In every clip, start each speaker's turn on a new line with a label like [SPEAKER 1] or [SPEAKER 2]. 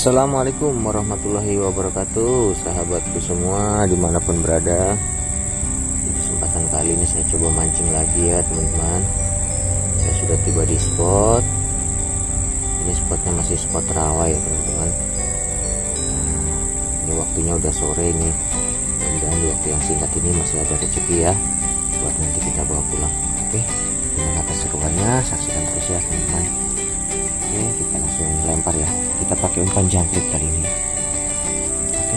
[SPEAKER 1] Assalamualaikum warahmatullahi wabarakatuh Sahabatku semua di mana pun berada. Di kesempatan kali ini saya coba mancing lagi ya teman-teman. Saya sudah tiba di spot. Ini spotnya masih spot rawa ya teman-teman. Ini waktunya udah sore ini. Mudah-mudahan di waktu yang singkat ini masih ada rezeki ya Buat nanti kita bawa pulang. Oke Gimana keseruannya saksikan terus ya teman-teman Oke kita langsung lempar ya. Kita pakai umpan jangkrik kali ini. Oke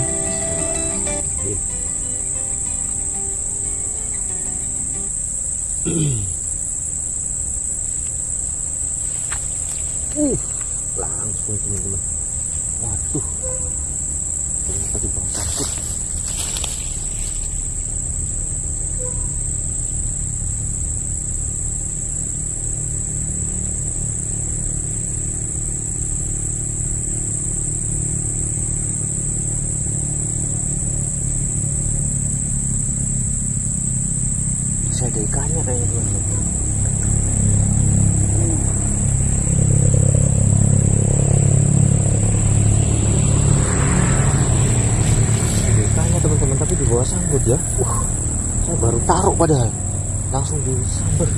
[SPEAKER 1] langsung teman-teman waduh ternyata di bawah sangkut masih ada ikannya kayaknya ada ikannya teman-teman tapi di bawah sangkut ya. Uh saya baru taruh padahal. Langsung disambar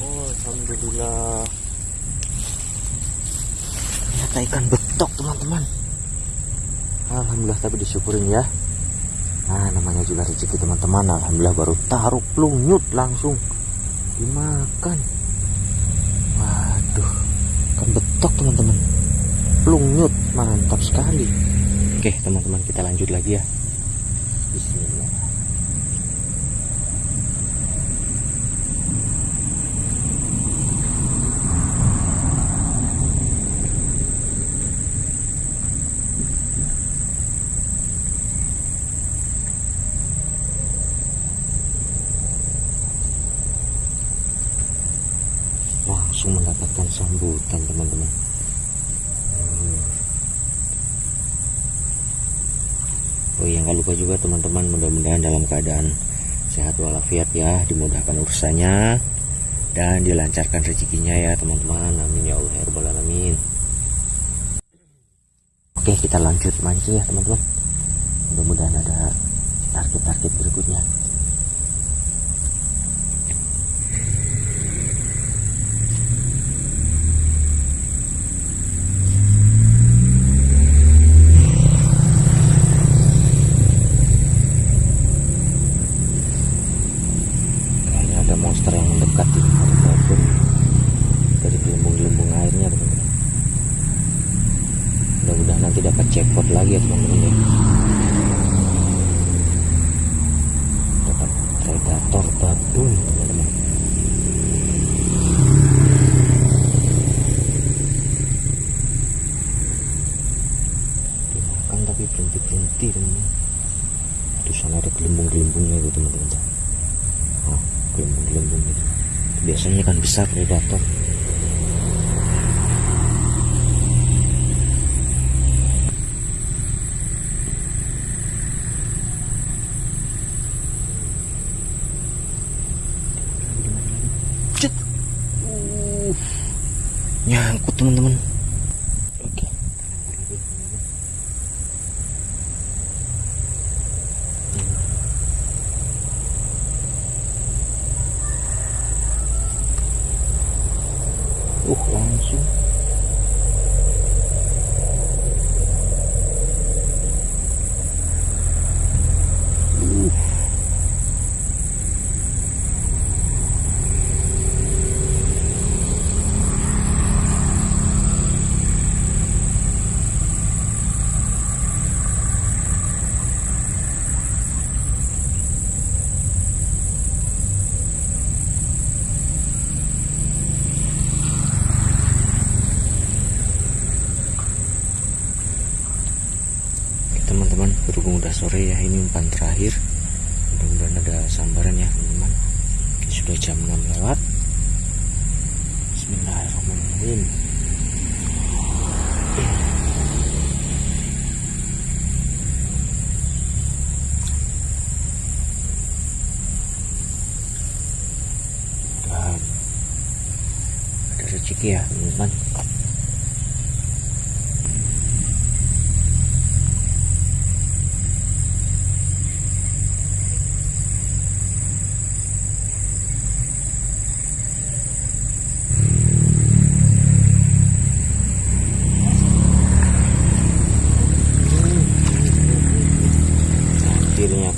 [SPEAKER 1] Oh, alhamdulillah. Ternyata ikan betok, teman-teman. Alhamdulillah tapi disyukurin ya. Nah, namanya juga rezeki teman-teman. Alhamdulillah baru taruh plungnyut langsung dimakan. Waduh, ikan betok teman-teman. Plungnyut, mantap sekali. Oke, teman-teman kita lanjut lagi ya. Bismillah. Langsung mendapatkan sambutan teman-teman. Oh iya nggak lupa juga teman-teman mudah-mudahan dalam keadaan sehat walafiat ya dimudahkan urusannya dan dilancarkan rezekinya ya teman-teman. Amin ya Allah ya alamin. Oke kita lanjut mancing ya teman-teman. Mudah-mudahan ada target-target berikutnya kayaknya ada monster yang mendekat di maupun dari gelembung-gelembung airnya teman-teman mudah-mudahan nanti dapat jackpot lagi ya teman-teman ya. Dapat predator babun teman-teman. Dimakan tapi berhenti-berhenti teman-teman. Itu sana ada gelembung-gelembungnya itu teman-teman. Oh, gelembung-gelembung gitu. Biasanya kan besar predator Cet. Uh, nyangkut teman-teman sore ya ini umpan terakhir. Mudah-mudahan ada sambaran ya teman-teman. Sudah jam 6 lewat. Bismillahirrahmanirrahim. Dan ada rezeki ya teman-teman.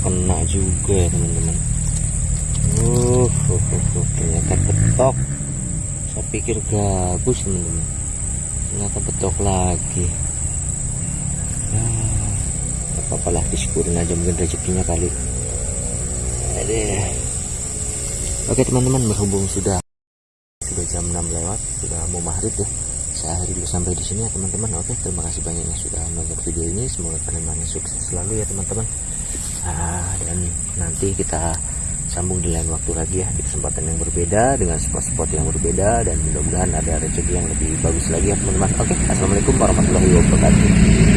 [SPEAKER 1] Kena juga ya teman-teman. Uh, uh, uh, uh, ternyata betok. Saya pikir gabus teman-teman. Ternyata betok lagi. Ya apa lah disyukurin aja mungkin rezekinya kali. Adeh. oke teman-teman berhubung sudah sudah jam 6 lewat sudah mau maghrib ya. Saya dulu sampai di sini ya teman-teman. Oke terima kasih banyak yang sudah nonton video ini. Semoga kalian sukses selalu ya teman-teman Ah, dan nanti kita sambung di lain waktu lagi ya di kesempatan yang berbeda dengan spot-spot yang berbeda dan mudah-mudahan ada rezeki yang lebih bagus lagi ya teman-teman. Oke assalamualaikum warahmatullahi wabarakatuh